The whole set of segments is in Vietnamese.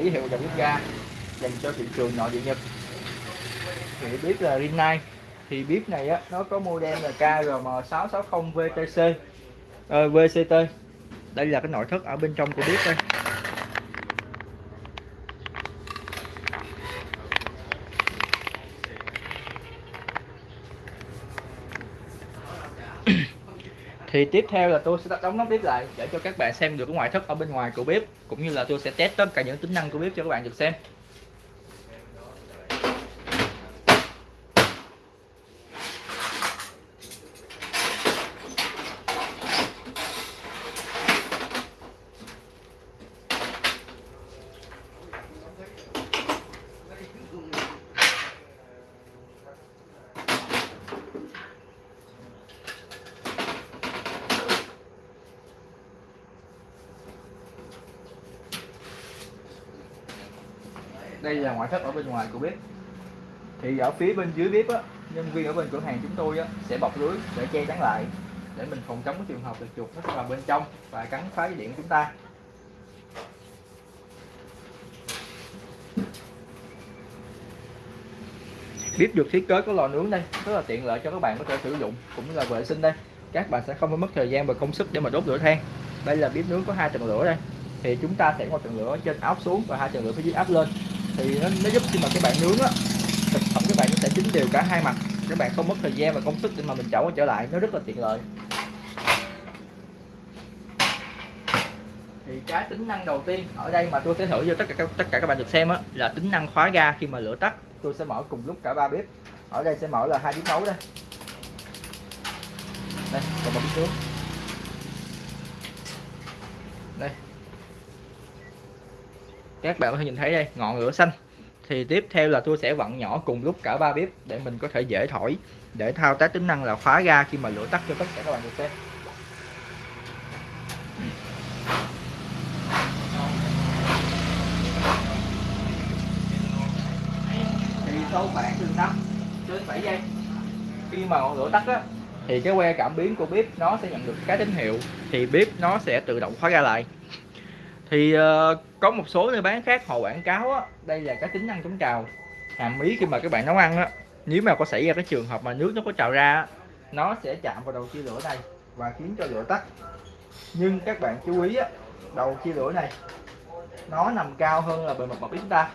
ký hiệu dòng bếp ga dành cho thị trường nội địa Nhật. Thì bếp là Rinnai thì bếp này á nó có model là KRM660 VTC ờ, VCT đây là cái nội thất ở bên trong của bếp đây. Thì tiếp theo là tôi sẽ đóng nắp bếp lại để cho các bạn xem được cái ngoại thất ở bên ngoài của bếp, cũng như là tôi sẽ test tất cả những tính năng của bếp cho các bạn được xem. Đây là ngoại thất ở bên ngoài của bếp thì ở phía bên dưới bếp á nhân viên ở bên cửa hàng chúng tôi á, sẽ bọc lưới để che chắn lại để mình phòng chống cái trường hợp là chuột nó vào bên trong và cắn phá dây điện của chúng ta. Bếp được thiết kế có lò nướng đây rất là tiện lợi cho các bạn có thể sử dụng cũng như là vệ sinh đây. Các bạn sẽ không phải mất thời gian và công sức để mà đốt lửa than. Đây là bếp nướng có hai tầng lửa đây. Thì chúng ta sẽ có tầng lửa trên áp xuống và hai tầng lửa phía dưới áp lên thì nó, nó giúp khi mà các bạn nướng á thực phẩm các bạn sẽ chín đều cả hai mặt. Các bạn không mất thời gian và công sức để mà mình chảo trở lại. Nó rất là tiện lợi. Thì cái tính năng đầu tiên ở đây mà tôi sẽ thử cho tất cả các, tất cả các bạn được xem á là tính năng khóa ga khi mà lửa tắt. Tôi sẽ mở cùng lúc cả ba bếp. Ở đây sẽ mở là hai bếp nấu đây. Đây còn một bếp nướng. Các bạn có thể nhìn thấy đây, ngọn lửa xanh. Thì tiếp theo là tôi sẽ vặn nhỏ cùng lúc cả ba bếp để mình có thể dễ thổi, để thao tác tính năng là khóa ga khi mà lửa tắt cho tất cả các bạn được xem. Thì sau khoảng từ 5 đến 7 giây. Khi mà ngọn lửa tắt á, thì cái que cảm biến của bếp nó sẽ nhận được cái tín hiệu, thì bếp nó sẽ tự động khóa ra lại thì uh, có một số nơi bán khác họ quảng cáo á, đây là cái tính năng chống trào hàm ý khi mà các bạn nấu ăn á. Nếu mà có xảy ra cái trường hợp mà nước nó có trào ra nó sẽ chạm vào đầu chia lửa này và khiến cho lửa tắt. Nhưng các bạn chú ý á, đầu chia lửa này nó nằm cao hơn là bề mặt mặt chúng ta.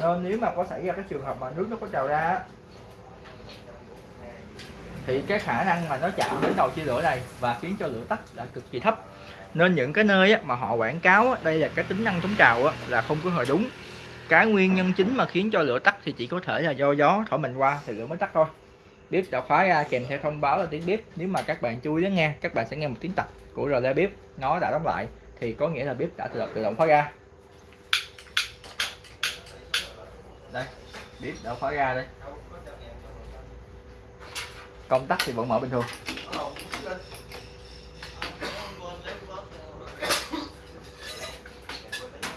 Nên nếu mà có xảy ra cái trường hợp mà nước nó có trào ra thì cái khả năng mà nó chạm đến đầu chia lửa này và khiến cho lửa tắt là cực kỳ thấp nên những cái nơi á, mà họ quảng cáo á, đây là cái tính năng chống trào á, là không có hề đúng. Cái nguyên nhân chính mà khiến cho lửa tắt thì chỉ có thể là do gió thổi mình qua thì lửa mới tắt thôi. Bếp đã khóa ra kèm theo thông báo là tiếng bếp. Nếu mà các bạn chú ý nghe các bạn sẽ nghe một tiếng tạch của rờ bếp. Nó đã đóng lại thì có nghĩa là bếp đã tự động, tự động khóa ra. Đây bếp đã khóa ra đây. Công tắc thì vẫn mở bình thường.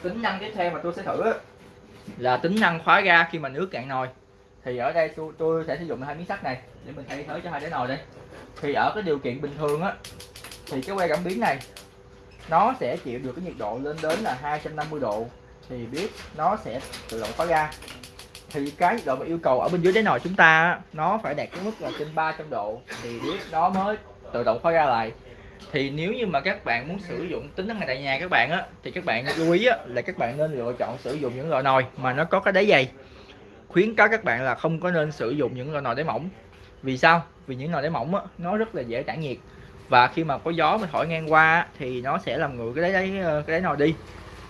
Tính năng tiếp theo mà tôi sẽ thử là tính năng khóa ga khi mà nước cạn nồi. Thì ở đây tôi, tôi sẽ sử dụng hai miếng sắt này để mình thay thế cho hai cái nồi đây. Thì ở cái điều kiện bình thường á thì cái que cảm biến này nó sẽ chịu được cái nhiệt độ lên đến là 250 độ. Thì biết nó sẽ tự động khóa ga. Thì cái nhiệt độ mà yêu cầu ở bên dưới đáy nồi chúng ta nó phải đạt cái mức là trên 300 độ. Thì biết nó mới tự động khóa ra lại thì nếu như mà các bạn muốn sử dụng tính năng này tại nhà các bạn á thì các bạn lưu ý á, là các bạn nên lựa chọn sử dụng những loại nồi mà nó có cái đáy dày. Khuyến cáo các bạn là không có nên sử dụng những loại nồi đáy mỏng. Vì sao? Vì những nồi đáy mỏng á, nó rất là dễ tản nhiệt. Và khi mà có gió mà thổi ngang qua thì nó sẽ làm nguội cái đáy ờ, cái đáy nồi đi.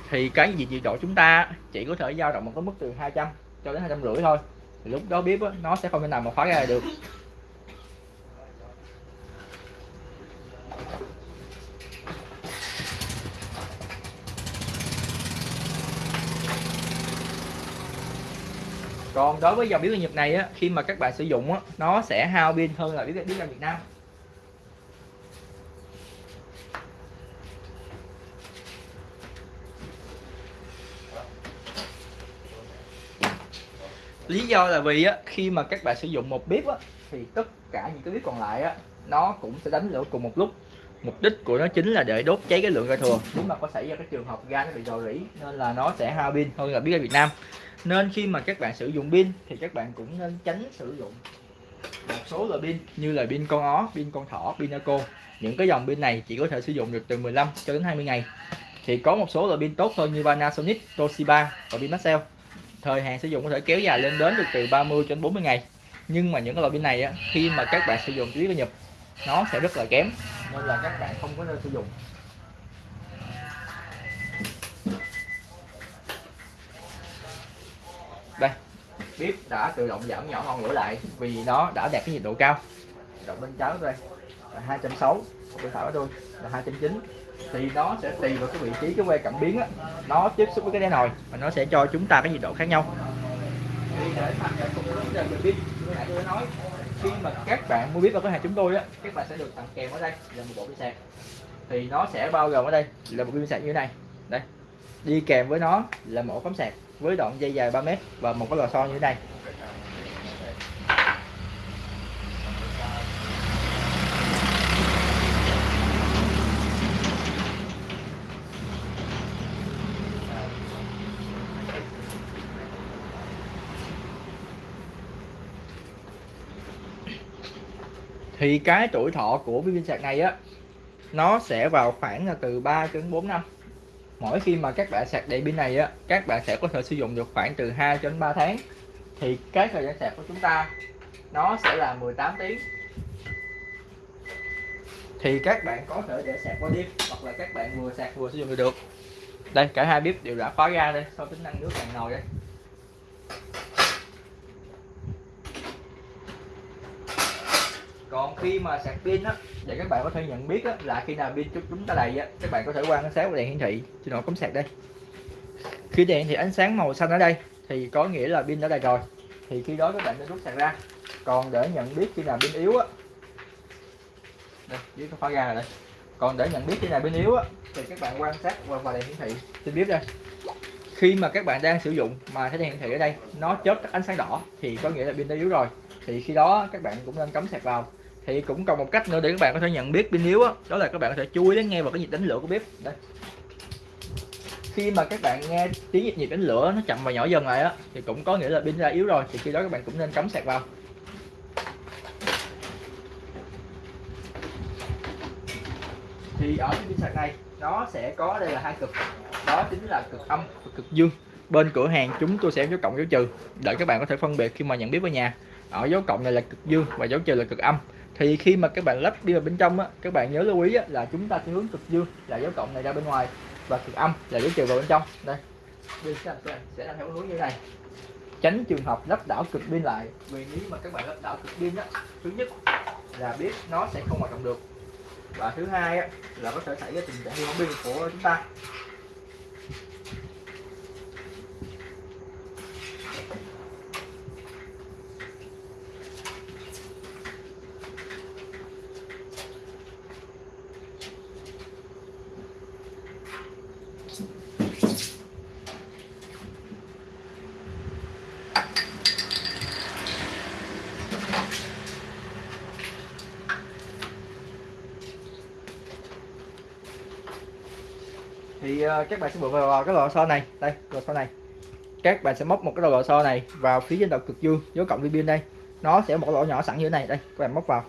Thì cái gì nhiệt độ chúng ta chỉ có thể dao động một cái mức từ 200 cho đến hai trăm rưỡi thôi. Thì lúc đó bếp á, nó sẽ không thể nào mà khóa ra được. Còn đối với dòng bếp ga Nhật này á, khi mà các bạn sử dụng á, nó sẽ hao pin hơn là bếp ra ga Việt Nam. Lý do là vì á, khi mà các bạn sử dụng một bếp á, thì tất cả những cái bếp còn lại á, nó cũng sẽ đánh lửa cùng một lúc. Mục đích của nó chính là để đốt cháy cái lượng ga thừa. Nếu mà có xảy ra cái trường hợp ga nó bị rò rỉ, nên là nó sẽ hao pin hơn là biết ra Việt Nam nên khi mà các bạn sử dụng pin thì các bạn cũng nên tránh sử dụng một số loại pin như là pin con ó pin con thỏ pin eco. Những cái dòng pin này chỉ có thể sử dụng được từ 15 cho đến 20 ngày. Thì có một số loại pin tốt hơn như Panasonic, Toshiba và pin Maxell. Thời hạn sử dụng có thể kéo dài lên đến được từ 30 cho đến 40 ngày. Nhưng mà những cái loại pin này á, khi mà các bạn sử dụng dưới nhập nó sẽ rất là kém nên là các bạn không có nên sử dụng. Đây bếp đã tự động giảm nhỏ ngọn lửa lại vì nó đã đạt cái nhiệt độ cao. Động bên trái đây là 260 bên phải của tôi là 290 thì nó sẽ tùy vào cái vị trí, cái que cảm biến á, nó tiếp xúc với cái đáy nồi và nó sẽ cho chúng ta cái nhiệt độ khác nhau. Thì để nãy tôi nói, khi mà các bạn mua biết ở cửa hàng chúng tôi á, các bạn sẽ được tặng kèm ở đây là một bộ pin sạc. Thì nó sẽ bao gồm ở đây là một pin sạc như thế này. Đây, đi kèm với nó là một cắm sạc với đoạn dây dài 3 mét và một cái lò xo như thế này. Thì cái tuổi thọ của pin sạc này á, nó sẽ vào khoảng là từ 3 đến 4 năm mỗi khi mà các bạn sạc đầy pin này á, các bạn sẽ có thể sử dụng được khoảng từ 2 đến 3 tháng. Thì cái thời gian sạc của chúng ta, nó sẽ là 18 tiếng. Thì các bạn có thể để sạc qua đêm hoặc là các bạn vừa sạc vừa sử dụng được. Đây, cả hai bếp đều đã khóa ra đây, sau tính năng nước càng nồi đây còn khi mà sạc pin á thì các bạn có thể nhận biết á, là khi nào pin chúng ta đầy á các bạn có thể quan sát vào đèn hiển thị. Trên nồi cắm sạc đây. Khi đèn thì ánh sáng màu xanh ở đây thì có nghĩa là pin đã đầy rồi. Thì khi đó các bạn nên rút sạc ra. Còn để nhận biết khi nào pin yếu á đây dưới cái khóa ra rồi đây. Còn để nhận biết khi nào pin yếu á thì các bạn quan sát qua vào đèn hiển thị. Trên bếp đây. Khi mà các bạn đang sử dụng mà thấy đèn hiển thị ở đây nó chớp ánh sáng đỏ thì có nghĩa là pin đã yếu rồi. Thì khi đó các bạn cũng nên cắm sạc vào thì cũng còn một cách nữa để các bạn có thể nhận biết pin yếu đó, đó là các bạn có thể chú ý đến nghe vào cái nhịp đánh lửa của bếp. Đây. Khi mà các bạn nghe tiếng nhịp nhịp đánh lửa nó chậm và nhỏ dần lại á thì cũng có nghĩa là pin ra yếu rồi thì khi đó các bạn cũng nên cắm sạc vào. Thì ở cái pin sạc này nó sẽ có đây là hai cực. Đó chính là cực âm và cực dương. Bên cửa hàng chúng tôi sẽ dấu cộng dấu trừ để các bạn có thể phân biệt khi mà nhận biết với nhà. Ở dấu cộng này là cực dương và dấu trừ là cực âm thì khi mà các bạn lắp đi vào bên trong á các bạn nhớ lưu ý á, là chúng ta sẽ hướng cực dương là dấu cộng này ra bên ngoài và cực âm là dấu trừ vào bên trong. Đây. Sẽ, sẽ làm theo hướng như này. Tránh trường hợp lắp đảo cực pin lại. Vì nếu mà các bạn lắp đảo cực pin á thứ nhất là biết nó sẽ không hoạt động được. Và thứ hai á, là có thể xảy ra tình trạng hư hỏng pin của chúng ta Ờ, các bạn sẽ bước vào cái lò xo này. Đây lò xo này. Các bạn sẽ móc một cái đầu lò xo này vào phía trên đầu cực dương dấu cộng viên pin đây. Nó sẽ một lỗ nhỏ sẵn như thế này. Đây các bạn móc vào.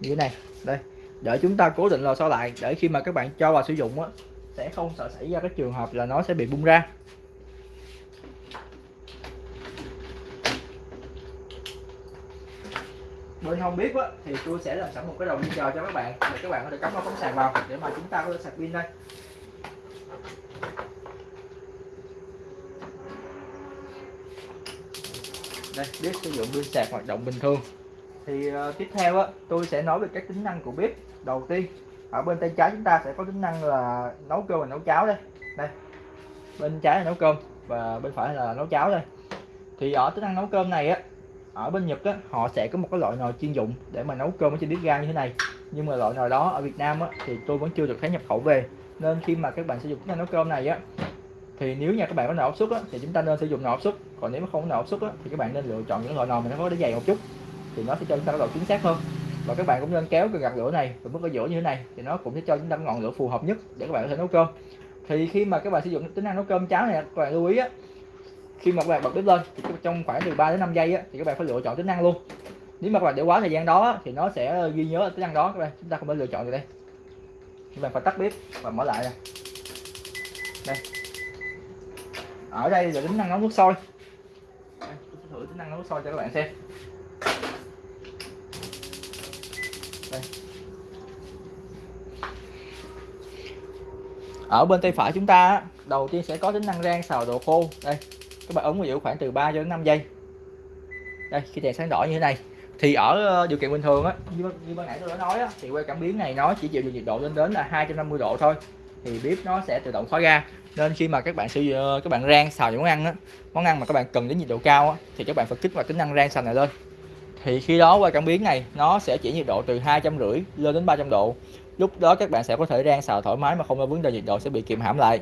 Như thế này. Đây để chúng ta cố định lò xo lại để khi mà các bạn cho vào sử dụng á sẽ không sợ xảy ra cái trường hợp là nó sẽ bị bung ra. Bên không biết á, thì tôi sẽ làm sẵn một cái đầu pin chờ cho các bạn để các bạn có thể cắm vào cắm sạc vào để mà chúng ta có thể sạc pin đây. Đây bếp sử dụng pin sạc hoạt động bình thường. Thì uh, tiếp theo á tôi sẽ nói về các tính năng của bếp. Đầu tiên ở bên tay trái chúng ta sẽ có tính năng là nấu cơm và nấu cháo đây. Đây bên trái là nấu cơm và bên phải là nấu cháo đây. Thì ở tính năng nấu cơm này á ở bên Nhật á họ sẽ có một cái loại nồi chuyên dụng để mà nấu cơm ở trên bếp ga như thế này. Nhưng mà loại nồi đó ở Việt Nam á thì tôi vẫn chưa được thấy nhập khẩu về. Nên khi mà các bạn sử dụng tính năng nấu cơm này á thì nếu nhà các bạn có nồi áp suất á, thì chúng ta nên sử dụng nồi áp suất. Còn nếu mà không có nồi áp suất á, thì các bạn nên lựa chọn những loại nồi mà nó có đáy dày một chút thì nó sẽ cho chúng ta độ chính xác hơn. Và các bạn cũng nên kéo cái gạt lửa này và mức ở giữa như thế này thì nó cũng sẽ cho chúng ta ngọn lửa phù hợp nhất để các bạn có thể nấu cơm. Thì khi mà các bạn sử dụng tính năng nấu cơm cháo này các bạn lưu ý á khi mà các bạn bật bếp lên thì trong khoảng từ 3 đến 5 giây á, thì các bạn phải lựa chọn tính năng luôn. Nếu mà các bạn để quá thời gian đó thì nó sẽ ghi nhớ tính năng đó các bạn chúng ta không nên lựa chọn được đây. Các bạn phải tắt bếp và mở lại nè. Đây ở đây là tính năng nấu nước sôi. Tôi thử tính năng nấu nước sôi cho các bạn xem. Đây. ở bên tay phải chúng ta đầu tiên sẽ có tính năng rang xào đồ khô. Đây các bạn ấn vào giữ khoảng từ 3 cho đến 5 giây. Đây khi đèn sáng đỏ như thế này. Thì ở ờ, điều kiện bình thường á như, như ban nãy tôi đã nói á, thì que cảm biến này nó chỉ chịu được nhiệt độ lên đến là 250 độ thôi thì bếp nó sẽ tự động khóa ga nên khi mà các bạn sử ờ, các bạn rang xào những món ăn á món ăn mà các bạn cần đến nhiệt độ cao á, thì các bạn phải kích hoạt tính năng rang xào này lên. Thì khi đó qua cảm biến này nó sẽ chỉ nhiệt độ từ hai trăm rưỡi lên đến 300 độ. Lúc đó các bạn sẽ có thể rang xào thoải mái mà không có vấn đề nhiệt độ sẽ bị kiềm hãm lại.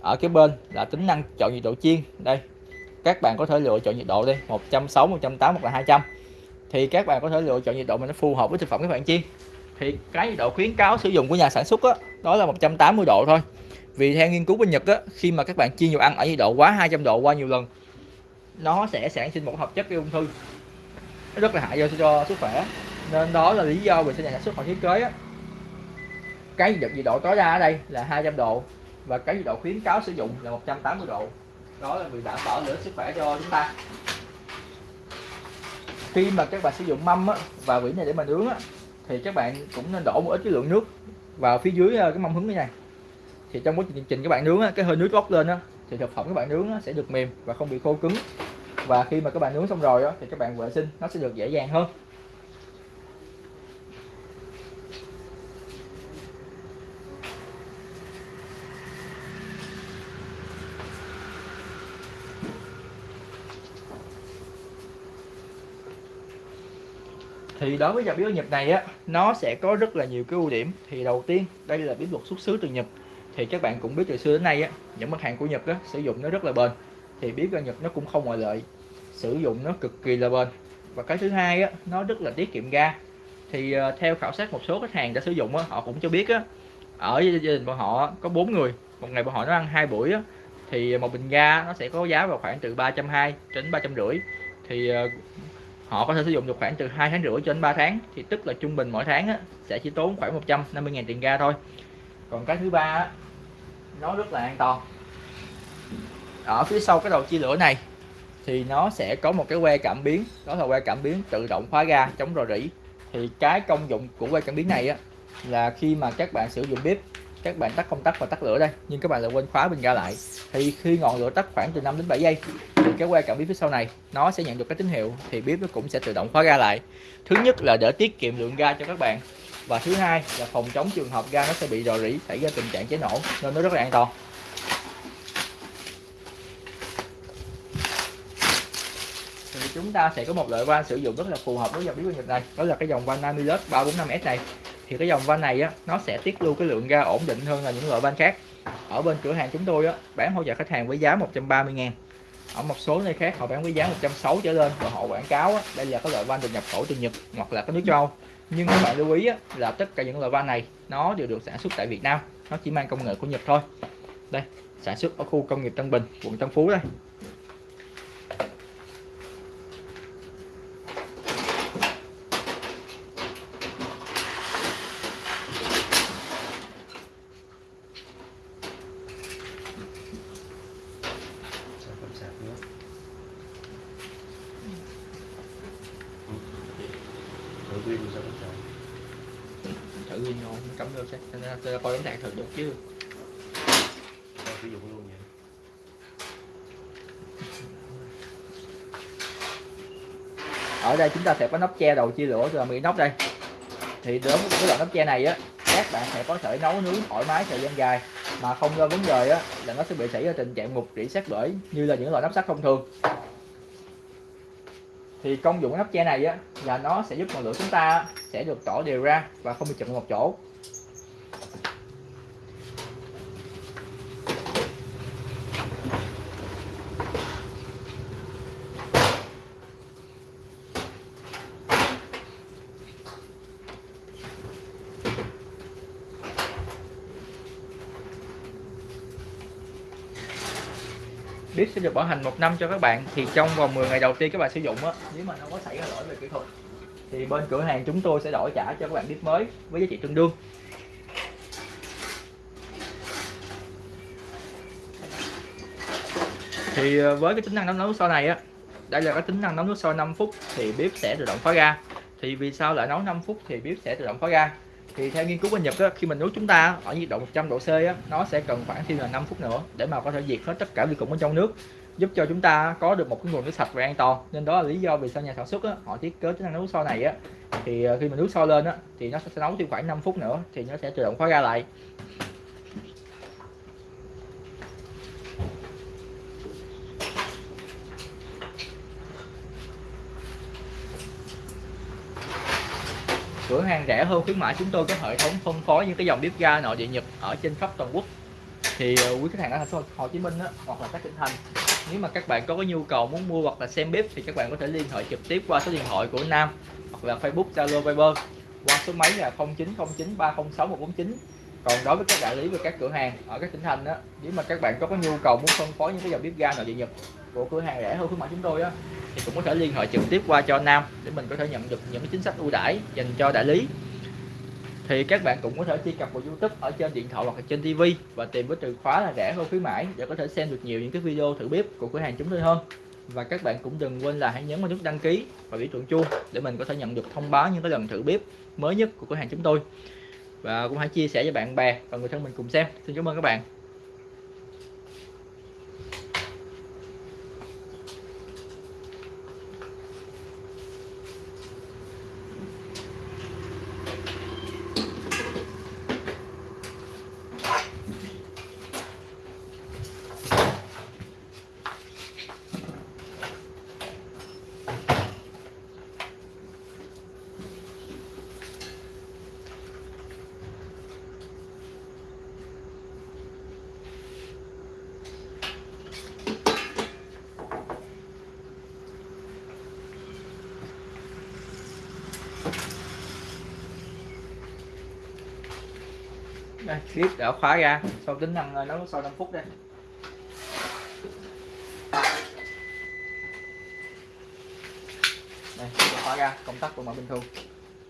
Ở cái bên là tính năng chọn nhiệt độ chiên. Đây các bạn có thể lựa chọn nhiệt độ đi 160 180 hoặc là 200 thì các bạn có thể lựa chọn nhiệt độ mà nó phù hợp với thực phẩm các bạn chiên. Thì cái nhiệt độ khuyến cáo sử dụng của nhà sản xuất đó, đó là 180 độ thôi. Vì theo nghiên cứu bên Nhật á, khi mà các bạn chiên nhiều ăn ở nhiệt độ quá 200 độ qua nhiều lần nó sẽ sản sinh một hợp chất gây ung thư. Nó rất là hại cho, cho sức khỏe. Nên đó là lý do vì sao nhà sản xuất họ thiết kế á, cái nhiệt độ tối đa ở đây là 200 độ và cái nhiệt độ khuyến cáo sử dụng là 180 độ. Đó là vì đảm bảo lợi sức khỏe cho chúng ta. Khi mà các bạn sử dụng mâm á, và vỉ này để mà nướng á, thì các bạn cũng nên đổ một ít cái lượng nước vào phía dưới ờ, cái mâm hứng như này thì trong quá trình các bạn nướng á, cái hơi nước bốc lên á, thì thực phẩm các bạn nướng á, sẽ được mềm và không bị khô cứng. Và khi mà các bạn nướng xong rồi á, thì các bạn vệ sinh nó sẽ được dễ dàng hơn. Thì đối với dòng bếp Nhật này á nó sẽ có rất là nhiều cái ưu điểm. Thì đầu tiên đây là bếp luật xuất xứ từ Nhật. Thì các bạn cũng biết từ xưa đến nay á những mặt hàng của Nhật á sử dụng nó rất là bền. Thì bếp ga Nhật nó cũng không ngoại lệ sử dụng nó cực kỳ là bền. Và cái thứ hai á nó rất là tiết kiệm ga. Thì uh, theo khảo sát một số khách hàng đã sử dụng á họ cũng cho biết á ở gia đình bọn họ có bốn người. Một ngày bọn họ nó ăn hai buổi á thì một bình ga nó sẽ có giá vào khoảng từ 320 đến ba trăm rưỡi thì uh, họ có thể sử dụng được khoảng từ 2 tháng rưỡi cho đến 3 tháng thì tức là trung bình mỗi tháng á, sẽ chỉ tốn khoảng 150.000 tiền ga thôi. Còn cái thứ ba á, nó rất là an toàn. Ở phía sau cái đầu chia lửa này thì nó sẽ có một cái que cảm biến đó là que cảm biến tự động khóa ga chống rò rỉ. Thì cái công dụng của que cảm biến này á, là khi mà các bạn sử dụng bếp các bạn tắt công tắc và tắt lửa đây nhưng các bạn lại quên khóa bình ga lại. Thì khi ngọn lửa tắt khoảng từ 5 đến 7 giây cái que cảm biến phía sau này, nó sẽ nhận được cái tín hiệu thì bếp nó cũng sẽ tự động khóa ga lại. Thứ nhất là để tiết kiệm lượng ga cho các bạn và thứ hai là phòng chống trường hợp ga nó sẽ bị rò rỉ, xảy ra tình trạng cháy nổ nên nó rất là an toàn. Thì chúng ta sẽ có một loại van sử dụng rất là phù hợp với dòng bếp Nhật này, đó là cái dòng van Namilus 345S này. Thì cái dòng van này á, nó sẽ tiết lưu cái lượng ga ổn định hơn là những loại van khác. Ở bên cửa hàng chúng tôi á, bán hỗ trợ khách hàng với giá 130 ngàn ở một số nơi khác họ bán với giá 160 trở lên và họ quảng cáo á, đây là cái loại van được nhập khẩu từ Nhật hoặc là các nước châu. Âu nhưng các bạn lưu ý á, là tất cả những loại van này nó đều được sản xuất tại Việt Nam. Nó chỉ mang công nghệ của Nhật thôi. Đây sản xuất ở khu công nghiệp Tân Bình quận Tân Phú đây. Pin sao không thử pin thôi cắm vô xem tôi coi đánh đạn thử được chứ Tao sử dụng luôn vậy ở đây chúng ta sẽ có nắp che đầu chia lửa cho mỹ nóc đây. Thì đối với cái loại nắp che này á, các bạn sẽ có thể nấu nướng thoải mái thời gian dài. Mà không lo vấn đề á, là nó sẽ bị xảy ra tình trạng mục rỉ sát bể, như là những loại nắp sắt thông thường thì công dụng của nắp che này á, là nó sẽ giúp ngọn lửa chúng ta sẽ được tỏ đều ra và không bị chụm một chỗ. Được bảo hành một năm cho các bạn, thì trong vòng 10 ngày đầu tiên các bạn sử dụng á, nếu mà nó có xảy ra lỗi về kỹ thuật, thì bên cửa hàng chúng tôi sẽ đổi trả cho các bạn bếp mới với giá trị tương đương. Thì ờ, với cái tính năng nấu nước sôi này á, đây là cái tính năng nấu nước sôi 5 phút thì bếp sẽ tự động khóa ga thì vì sao lại nấu 5 phút thì bếp sẽ tự động khóa ga thì theo nghiên cứu bên Nhật á, khi mình nấu chúng ta ở nhiệt độ 100 độ C á, nó sẽ cần khoảng thêm là 5 phút nữa để mà có thể diệt hết tất cả vi khuẩn ở trong nước giúp cho chúng ta có được một cái nguồn nước sạch và an toàn. Nên đó là lý do vì sao nhà sản xuất á, họ thiết kế tính năng nấu sôi này á. Thì ờ, khi mình nấu sôi lên á thì nó sẽ nấu thêm khoảng 5 phút nữa thì nó sẽ tự động khóa ga lại. Cửa hàng rẻ hơn khuyến mãi chúng tôi có hệ thống phân phối những cái dòng bếp ga nội địa nhật ở trên khắp toàn quốc. Thì ờ, quý khách hàng ở thành phố Hồ Chí Minh đó, hoặc là các tỉnh thành nếu mà các bạn có cái nhu cầu muốn mua hoặc là xem bếp thì các bạn có thể liên hệ trực tiếp qua số điện thoại của Nam hoặc là Facebook Zalo Viber qua số máy là 0909 306 149 còn đối với các đại lý và các cửa hàng ở các tỉnh thành đó nếu mà các bạn có cái nhu cầu muốn phân phối những cái dòng bếp ga nội địa nhật của cửa hàng rẻ hơn khuyến mãi chúng tôi á, thì cũng có thể liên hệ trực tiếp qua cho Nam để mình có thể nhận được những cái chính sách ưu đãi dành cho đại lý. Thì các bạn cũng có thể truy cập vào YouTube ở trên điện thoại hoặc là trên TV và tìm với từ khóa là rẻ hơn khuyến mãi để có thể xem được nhiều những cái video thử bếp của cửa hàng chúng tôi hơn. Và các bạn cũng đừng quên là hãy nhấn vào nút đăng ký và biểu tượng chuông để mình có thể nhận được thông báo những cái lần thử bếp mới nhất của cửa hàng chúng tôi. Và cũng hãy chia sẻ cho bạn bè và người thân mình cùng xem. Xin cảm ơn các bạn. Đây clip đã khóa ra. Sau tính năng ờ, nấu sau 5 phút đây. Đây khóa ra công tắc của mọi bình thường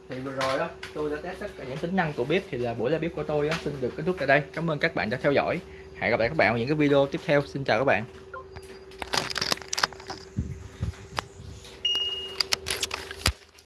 thì vừa rồi đó tôi đã test tất cả những tính năng của bếp thì là buổi ra bếp của tôi đó, xin được kết thúc tại đây. Cảm ơn các bạn đã theo dõi. Hẹn gặp lại các bạn ở những cái video tiếp theo. Xin chào các bạn.